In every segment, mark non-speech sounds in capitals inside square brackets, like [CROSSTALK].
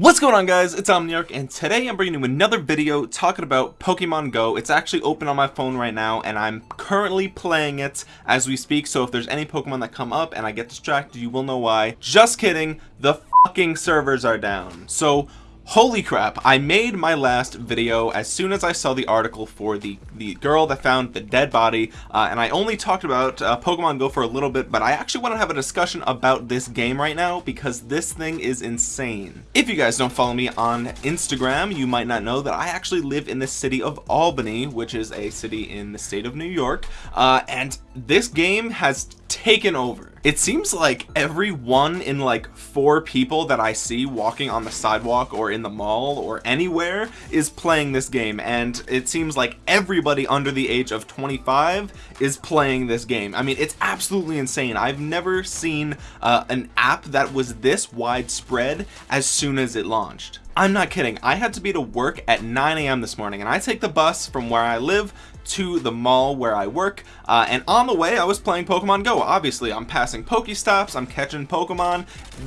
What's going on guys, it's Omniarch and today I'm bringing you another video talking about Pokemon Go. It's actually open on my phone right now and I'm currently playing it as we speak so if there's any Pokemon that come up and I get distracted you will know why. Just kidding, the fucking servers are down. So Holy crap, I made my last video as soon as I saw the article for the, the girl that found the dead body, uh, and I only talked about uh, Pokemon Go for a little bit, but I actually want to have a discussion about this game right now because this thing is insane. If you guys don't follow me on Instagram, you might not know that I actually live in the city of Albany, which is a city in the state of New York, uh, and this game has taken over. It seems like every one in like four people that I see walking on the sidewalk or in the mall or anywhere is playing this game and it seems like everybody under the age of 25 is playing this game. I mean it's absolutely insane. I've never seen uh, an app that was this widespread as soon as it launched. I'm not kidding. I had to be to work at 9 a.m. this morning and I take the bus from where I live to the mall where I work uh, and on the way I was playing Pokemon Go obviously I'm passing Pokestops I'm catching Pokemon.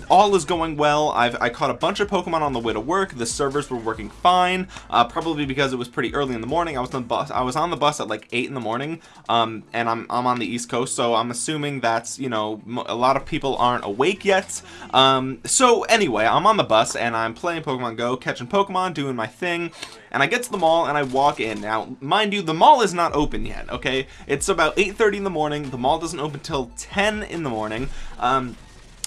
All is going well. I've I caught a bunch of Pokemon on the way to work. The servers were working fine uh, probably because it was pretty early in the morning. I was on the bus I was on the bus at like 8 in the morning um, and I'm, I'm on the East Coast so I'm assuming that's you know a lot of people aren't awake yet. Um, so anyway I'm on the bus and I'm playing Pokemon Go catching Pokemon doing my thing and I get to the mall and I walk in. Now mind you the mall is not open yet okay? It's about 8:30 in the morning. The mall doesn't open till 10 in the morning. Um,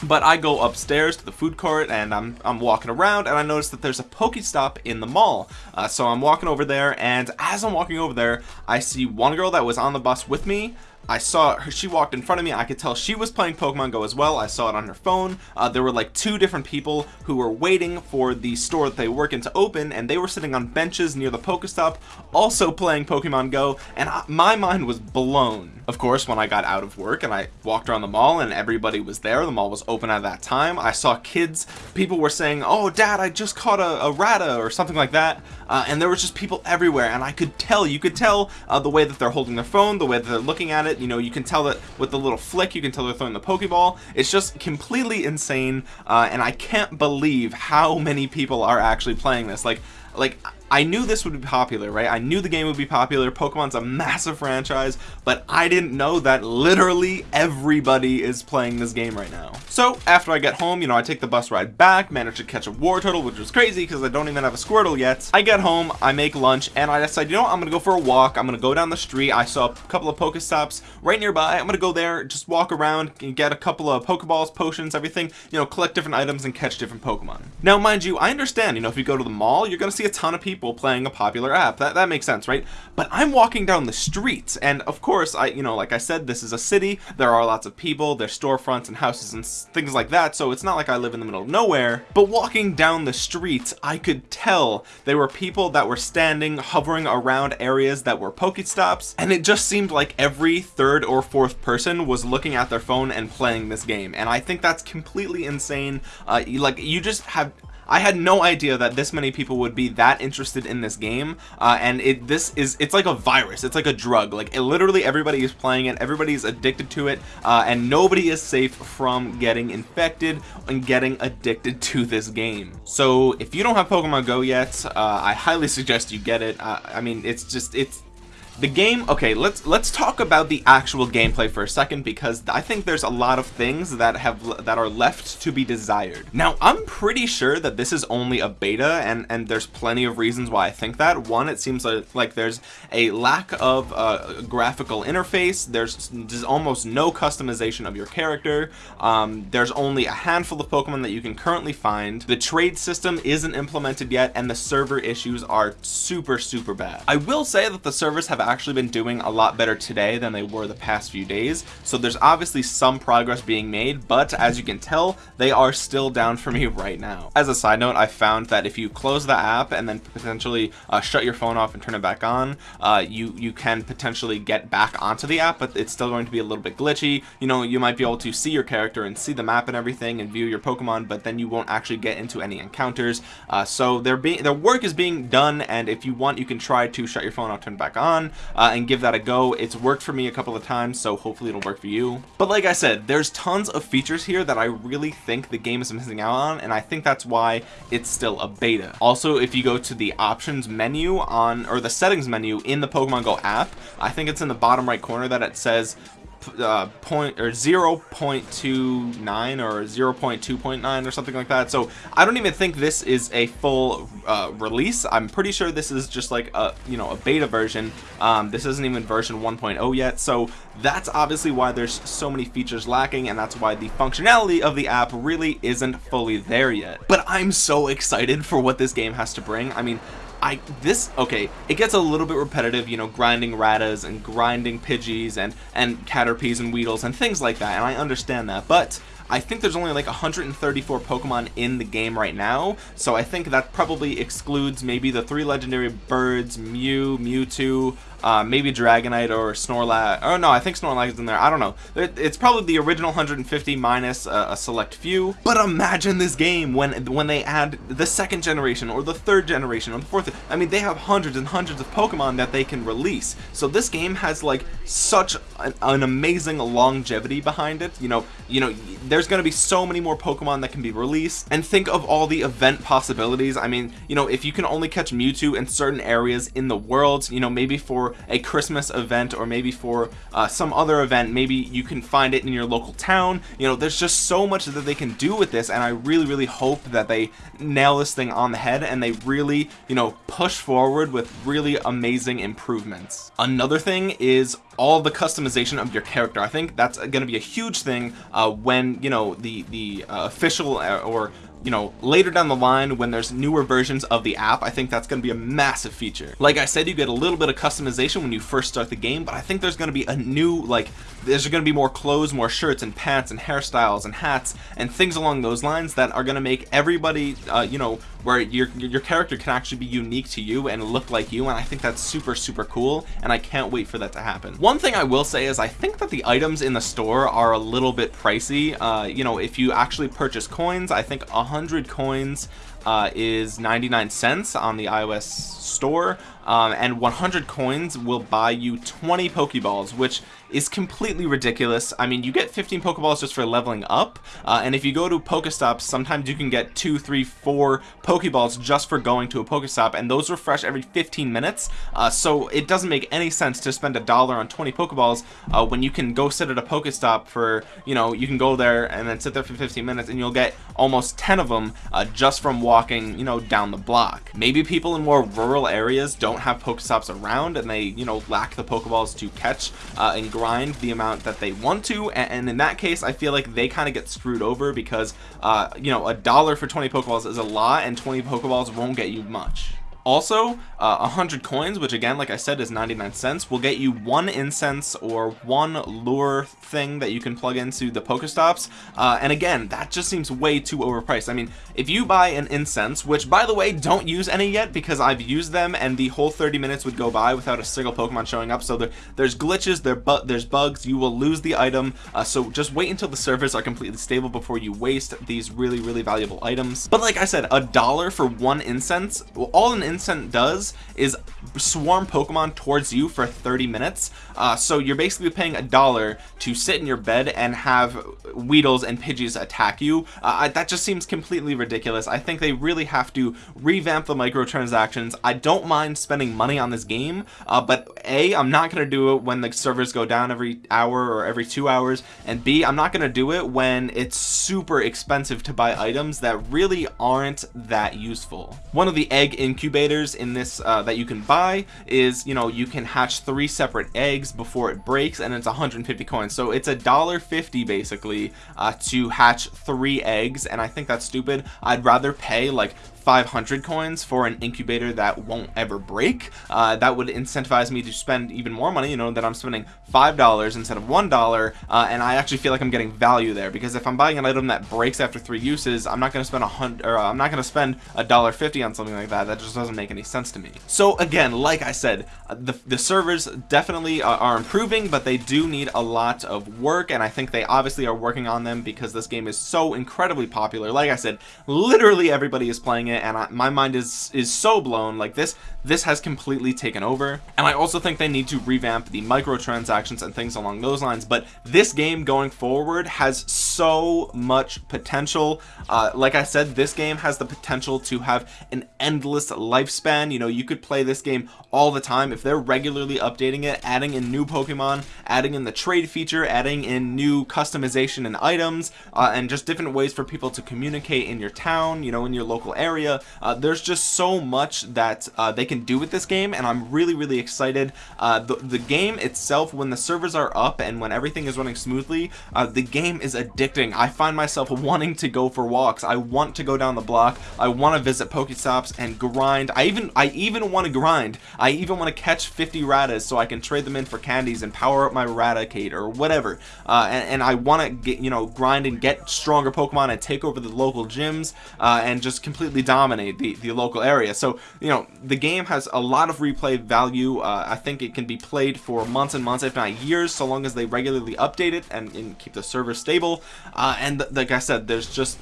but I go upstairs to the food court and I'm, I'm walking around and I notice that there's a Pokestop in the mall. Uh, so I'm walking over there and as I'm walking over there I see one girl that was on the bus with me I saw her, she walked in front of me. I could tell she was playing Pokemon Go as well. I saw it on her phone. Uh, there were like two different people who were waiting for the store that they work in to open and they were sitting on benches near the Pokestop also playing Pokemon Go and I, my mind was blown. Of course, when I got out of work and I walked around the mall and everybody was there, the mall was open at that time. I saw kids, people were saying, oh dad, I just caught a, a Rattata or something like that. Uh, and there was just people everywhere and I could tell, you could tell uh, the way that they're holding their phone, the way that they're looking at it, you know you can tell that with the little flick you can tell they're throwing the pokeball it's just completely insane uh, and I can't believe how many people are actually playing this like like I knew this would be popular, right? I knew the game would be popular. Pokemon's a massive franchise, but I didn't know that literally everybody is playing this game right now. So after I get home, you know, I take the bus ride back, manage to catch a Wartortle, which was crazy because I don't even have a Squirtle yet. I get home, I make lunch, and I decide, you know what, I'm gonna go for a walk. I'm gonna go down the street. I saw a couple of Pokestops right nearby. I'm gonna go there, just walk around, and get a couple of Pokeballs, potions, everything, you know, collect different items and catch different Pokemon. Now, mind you, I understand, you know, if you go to the mall, you're gonna see a ton of people people playing a popular app. That, that makes sense, right? But I'm walking down the streets, and of course, I, you know, like I said, this is a city. There are lots of people, there's storefronts and houses and things like that, so it's not like I live in the middle of nowhere. But walking down the streets, I could tell there were people that were standing, hovering around areas that were Pokestops, and it just seemed like every third or fourth person was looking at their phone and playing this game. And I think that's completely insane. Uh, like, you just have I had no idea that this many people would be that interested in this game uh, and it this is it's like a virus. It's like a drug. Like it, literally everybody is playing it. Everybody's addicted to it uh, and nobody is safe from getting infected and getting addicted [LAUGHS] to this game. So if you don't have Pokemon Go yet uh, I highly suggest you get it. Uh, I mean it's just it's the game okay let's let's talk about the actual gameplay for a second because I think there's a lot of things that have that are left to be desired. Now I'm pretty sure that this is only a beta and and there's plenty of reasons why I think that. One it seems like, like there's a lack of uh, graphical interface there's, there's almost no customization of your character um, there's only a handful of Pokemon that you can currently find. The trade system isn't implemented yet and the server issues are super super bad. I will say that the servers have actually been doing a lot better today than they were the past few days. So there's obviously some progress being made but as you can tell they are still down for me [LAUGHS] right now. As a side note I found that if you close the app and then potentially uh, shut your phone off and turn it back on uh, you you can potentially get back onto the app but it's still going to be a little bit glitchy. You know you might be able to see your character and see the map and everything and view your Pokemon but then you won't actually get into any encounters. Uh, so their their work is being done and if you want you can try to shut your phone off turn it back on uh, and give that a go. It's worked for me a couple of times so hopefully it'll work for you. But like I said there's tons of features here that I really think the game is missing out on and I think that's why it's still a beta. Also if you go to the options menu on or the settings menu in the Pokemon Go app I think it's in the bottom right corner that it says uh, point or 0.29 or 0.2.9 or something like that. So I don't even think this is a full uh, release. I'm pretty sure this is just like a you know a beta version. Um, this isn't even version 1.0 yet. So that's obviously why there's so many features lacking and that's why the functionality of the app really isn't fully there yet. But I'm so excited for what this game has to bring. I mean I this okay it gets a little bit repetitive you know grinding rattas and grinding pidgeys and and caterpies and weedles and things like that and I understand that but I think there's only like 134 Pokemon in the game right now so I think that probably excludes maybe the three legendary birds Mew Mewtwo uh, maybe Dragonite or Snorlax. Oh no, I think Snorlax is in there. I don't know. it's probably the original 150 minus a, a select few. But imagine this game when when they add the second generation or the third generation or the fourth. I mean, they have hundreds and hundreds of Pokemon that they can release. So this game has like such an, an amazing longevity behind it. You know, you know, there's going to be so many more Pokemon that can be released. And think of all the event possibilities. I mean, you know, if you can only catch Mewtwo in certain areas in the world, you know, maybe for a Christmas event or maybe for uh, some other event maybe you can find it in your local town. You know there's just so much that they can do with this and I really really hope that they nail this thing on the head and they really you know push forward with really amazing improvements. Another thing is all the customization of your character. I think that's going to be a huge thing uh, when you know the the uh, official uh, or you know later down the line when there's newer versions of the app I think that's going to be a massive feature. Like I said you get a little bit of customization when you first start the game but I think there's going to be a new like there's going to be more clothes more shirts and pants and hairstyles and hats and things along those lines that are going to make everybody uh, you know where your your character can actually be unique to you and look like you and I think that's super super cool and I can't wait for that to happen. One thing I will say is I think that the items in the store are a little bit pricey. Uh, you know if you actually purchase coins I think a 100 coins uh, is 99 cents on the iOS store um, and 100 coins will buy you 20 Pokeballs which is completely ridiculous. I mean you get 15 Pokeballs just for leveling up uh, and if you go to Pokestops sometimes you can get two three four Pokeballs just for going to a Pokestop and those refresh every 15 minutes. Uh, so it doesn't make any sense to spend a dollar on 20 Pokeballs uh, when you can go sit at a Pokestop for you know you can go there and then sit there for 15 minutes and you'll get almost 10 of them uh, just from walking you know down the block maybe people in more rural areas don't have Pokestops around and they, you know, lack the Pokeballs to catch uh, and grind the amount that they want to. And, and in that case, I feel like they kind of get screwed over because, uh, you know, a dollar for 20 Pokeballs is a lot and 20 Pokeballs won't get you much. Also, uh, 100 coins, which again, like I said, is 99 cents, will get you one incense or one lure thing that you can plug into the Pokestops. Uh, and again, that just seems way too overpriced. I mean, if you buy an incense, which by the way, don't use any yet because I've used them and the whole 30 minutes would go by without a single Pokemon showing up. So there, there's glitches, there, but there's bugs, you will lose the item. Uh, so just wait until the servers are completely stable before you waste these really, really valuable items. But like I said, a dollar for one incense, well, all an incense Incent does is swarm Pokemon towards you for 30 minutes. Uh, so you're basically paying a dollar to sit in your bed and have Weedles and Pidgeys attack you. Uh, that just seems completely ridiculous. I think they really have to revamp the microtransactions. I don't mind spending money on this game, uh, but A, I'm not going to do it when the servers go down every hour or every two hours, and B, I'm not going to do it when it's super expensive to buy items that really aren't that useful. One of the egg incubators in this uh, that you can buy is you know you can hatch three separate eggs before it breaks and it's 150 coins. So it's a dollar 50 basically uh, to hatch three eggs and I think that's stupid. I'd rather pay like 500 coins for an incubator that won't ever break. Uh, that would incentivize me to spend even more money you know that I'm spending five dollars instead of one dollar uh, and I actually feel like I'm getting value there because if I'm buying an item that breaks after three uses I'm not going to spend a hundred or uh, I'm not going to spend a dollar fifty on something like that. That just doesn't make any sense to me. So again like I said uh, the, the servers definitely are, are improving but they do need a lot of work and I think they obviously are working on them because this game is so incredibly popular. Like I said literally everybody is playing it it and I, my mind is is so blown like this this has completely taken over. And I also think they need to revamp the microtransactions and things along those lines but this game going forward has so much potential. Uh, like I said this game has the potential to have an endless lifespan. You know you could play this game all the time. If they're regularly updating it adding in new Pokemon adding in the trade feature adding in new customization and items uh, and just different ways for people to communicate in your town you know in your local area uh, there's just so much that uh, they can do with this game and I'm really really excited. Uh, the, the game itself when the servers are up and when everything is running smoothly uh, the game is addicting. I find myself [LAUGHS] wanting to go for walks. I want to go down the block. I want to visit Pokestops and grind. I even I even want to grind. I even want to catch 50 Rattatas so I can trade them in for candies and power up my Raticate or whatever. Uh, and, and, I want to get you know grind and get stronger Pokemon and take over the local gyms uh, and just completely dominate the the local area. So you know the game has a lot of replay value. Uh, I think it can be played for months and months if not years so long as they regularly update it and, and keep the server stable. Uh, and like I said there's just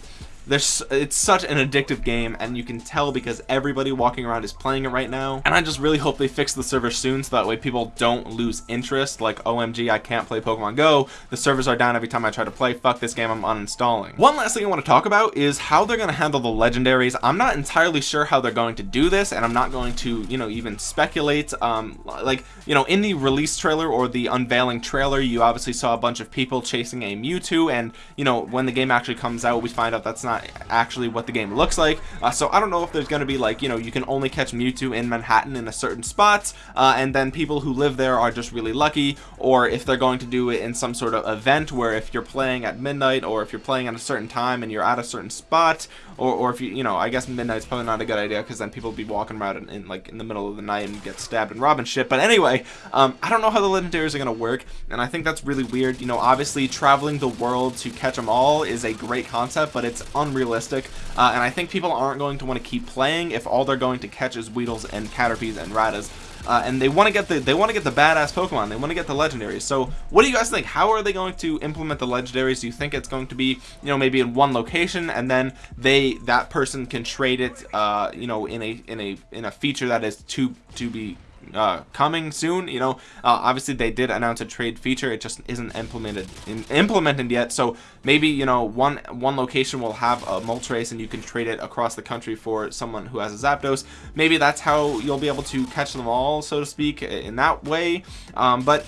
there's it's such an addictive game and you can tell because everybody walking around is playing it right now. And I just really hope they fix the server soon so that way people don't lose interest. Like OMG I can't play Pokemon Go. The servers are down every time I try to play. Fuck this game I'm uninstalling. One last thing I want to talk about is how they're going to handle the legendaries. I'm not entirely sure how they're going to do this and I'm not going to you know even speculate. Um like you know in the release trailer or the unveiling trailer you obviously saw a bunch of people chasing a Mewtwo and you know when the game actually comes out we find out that's not not actually what the game looks like. Uh, so I don't know if there's going to be like you know you can only catch Mewtwo in Manhattan in a certain spot uh, and then people who live there are just really lucky or if they're going to do it in some sort of event where if you're playing at midnight or if you're playing at a certain time and you're at a certain spot or, or if you you know I guess midnight's probably not a good idea because then people will be walking around in, in, like in the middle of the night and get stabbed and robbed and shit. But anyway um, I don't know how the legendaries are going to work and I think that's really weird. You know obviously traveling the world to catch them all is a great concept but it's unrealistic uh, and I think people aren't going to want to keep playing if all they're going to catch is Weedles and Caterpies and Rattatas uh, and they want to get the they want to get the badass Pokemon. They want to get the legendaries. So what do you guys think? How are they going to implement the legendaries? Do you think it's going to be you know maybe in one location and then they that person can trade it uh, you know in a in a in a feature that is to to be uh, coming soon you know. Uh, obviously they did announce a trade feature. It just isn't implemented in, implemented yet. So maybe you know one one location will have a Moltres and you can trade it across the country for someone who has a Zapdos. Maybe that's how you'll be able to catch them all so to speak in that way. Um, but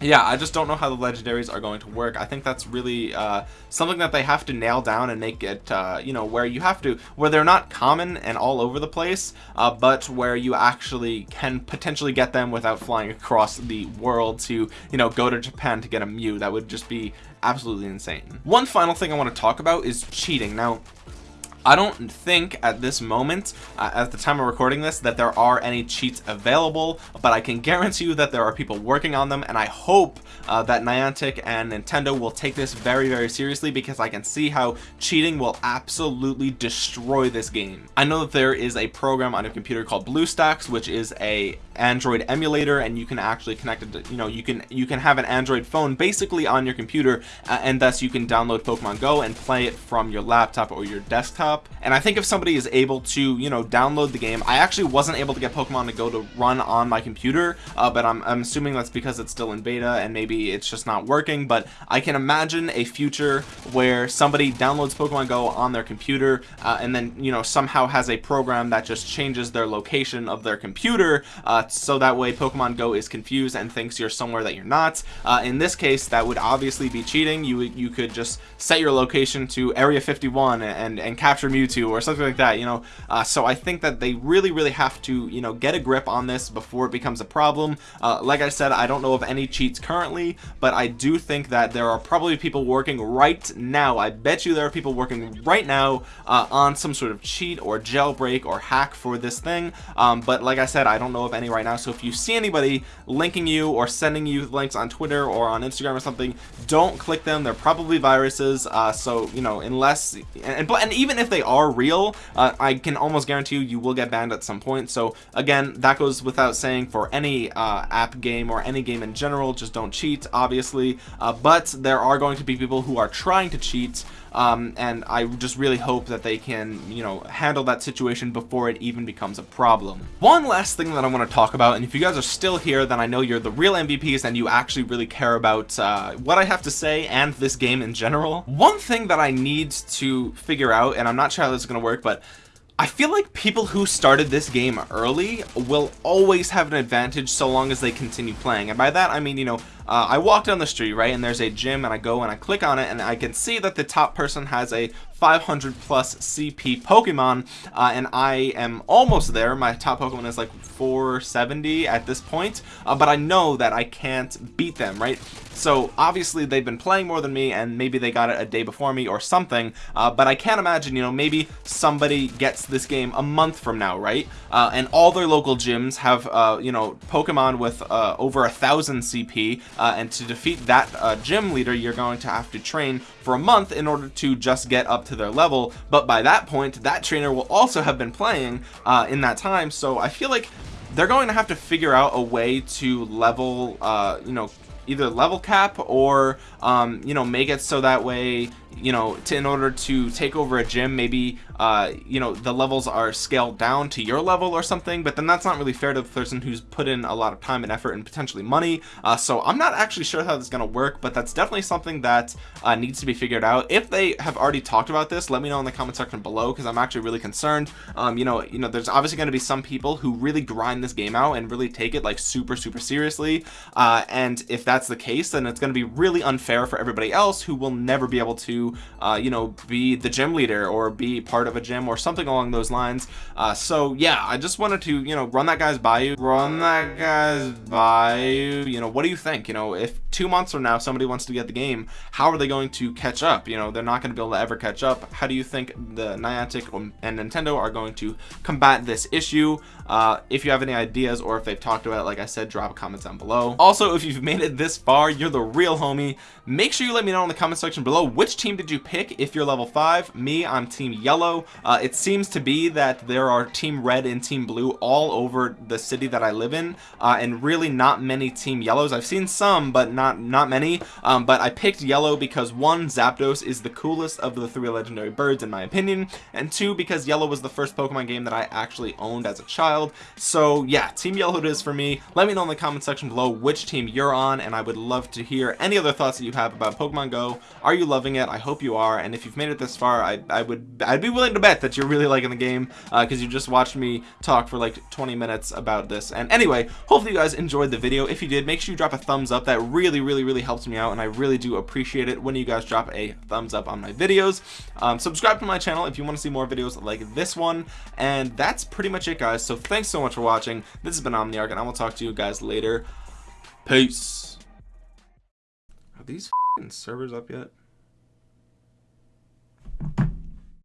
yeah i just don't know how the legendaries are going to work. I think that's really uh, something that they have to nail down and make it uh, you know where you have to where they're not common and all over the place uh, but where you actually can potentially get them without flying across the world to you know go to japan to get a mew. That would just be absolutely insane. One final thing i want to talk about is cheating. Now I don't think at this moment uh, at the time of recording this that there are any cheats available but I can guarantee you that there are people working on them and I hope uh, that Niantic and Nintendo will take this very very seriously because I can see how cheating will absolutely destroy this game. I know that there is a program on your computer called BlueStacks which is a Android emulator and you can actually connect it to, you know you can you can have an Android phone basically on your computer uh, and thus you can download Pokemon Go and play it from your laptop or your desktop. And I think if somebody is able to you know download the game I actually wasn't able to get Pokemon to Go to run on my computer uh, but I'm, I'm assuming that's because it's still in beta and maybe it's just not working but I can imagine a future where somebody downloads Pokemon Go on their computer uh, and then you know somehow has a program that just changes their location of their computer uh, so that way Pokemon Go is confused and thinks you're somewhere that you're not. Uh, in this case that would obviously be cheating. You you could just set your location to area 51 and and capture Mewtwo or something like that you know? Uh, so I think that they really really have to you know get a grip on this before it becomes a problem. Uh, like I said I don't know of any cheats currently but I do think that there are probably people working right now I bet you there are people working right now uh, on some sort of cheat or jailbreak or hack for this thing. Um, but like I said I don't know of any right right now. So if you see anybody linking you or sending you links on Twitter or on Instagram or something don't click them. They're probably viruses. Uh, so you know unless and, and even if they are real uh, I can almost guarantee you you will get banned at some point. So again that goes without saying for any uh, app game or any game in general. Just don't cheat obviously. Uh, but there are going to be people who are trying to cheat um, and I just really hope that they can you know handle that situation before it even becomes a problem. One last thing that I want to talk about. And if you guys are still here then I know you're the real MVPs and you actually really care about uh, what I have to say and this game in general. One thing that I need to figure out and I'm not sure how this is gonna work but I feel like people who started this game early will always have an advantage so long as they continue playing. And by that I mean you know uh, I walk down the street right and there's a gym and I go and I click on it and I can see that the top person has a 500 plus CP Pokemon uh, and I am almost there. My top Pokemon is like 470 at this point uh, but I know that I can't beat them right? So obviously they've been playing more than me and maybe they got it a day before me or something uh, but I can't imagine you know maybe somebody gets this game a month from now right? Uh, and all their local gyms have uh, you know Pokemon with uh, over a thousand CP uh, and to defeat that uh, gym leader you're going to have to train for a month in order to just get up to their level. But by that point that trainer will also have been playing uh, in that time. So I feel like they're going to have to figure out a way to level uh, you know either level cap or um, you know make it so that way you know to in order to take over a gym maybe uh, you know the levels are scaled down to your level or something but then that's not really fair to the person who's put in a lot of time and effort and potentially money. Uh, so I'm not actually sure how this is gonna work but that's definitely something that uh, needs to be figured out. If they have already talked about this let me know in the comment section below because I'm actually really concerned. Um, you know you know there's obviously going to be some people who really grind this game out and really take it like super super seriously. Uh, and if that's the case then it's going to be really unfair for everybody else who will never be able to uh, you know be the gym leader or be part of a gym or something along those lines. Uh, so yeah I just wanted to you know run that guys by you run that guys by you you know what do you think? You know if two months from now somebody wants to get the game how are they going to catch up? You know they're not going to be able to ever catch up. How do you think the Niantic and Nintendo are going to combat this issue? Uh, if you have any ideas or if they've talked about it like I said drop a comment down below. Also if you've made it this far you're the real homie. Make sure you let me know in the comment section below which team did you pick if you're level 5 me I'm team yellow. Uh, it seems to be that there are team red and team blue all over the city that I live in uh, and really not many team yellows. I've seen some but not not many. Um, but I picked yellow because one Zapdos is the coolest of the three legendary birds in my opinion and two because yellow was the first Pokemon game that I actually owned as a child. So yeah team yellow it is for me. Let me know in the comment section below which team you're on and I would love to hear any other thoughts that you have about Pokemon Go. Are you loving it I hope you are and if you've made it this far I, I would I'd be willing to bet that you're really liking the game because uh, you just watched me talk for like 20 minutes about this. And anyway hopefully you guys enjoyed the video. If you did make sure you drop a thumbs up. That really really really helps me out and I really do appreciate it when you guys drop a thumbs up on my videos. Um, subscribe to my channel if you want to see more videos like this one. And that's pretty much it guys. So thanks so much for watching. This has been Omniarch and I will talk to you guys later. Peace. Are these servers up yet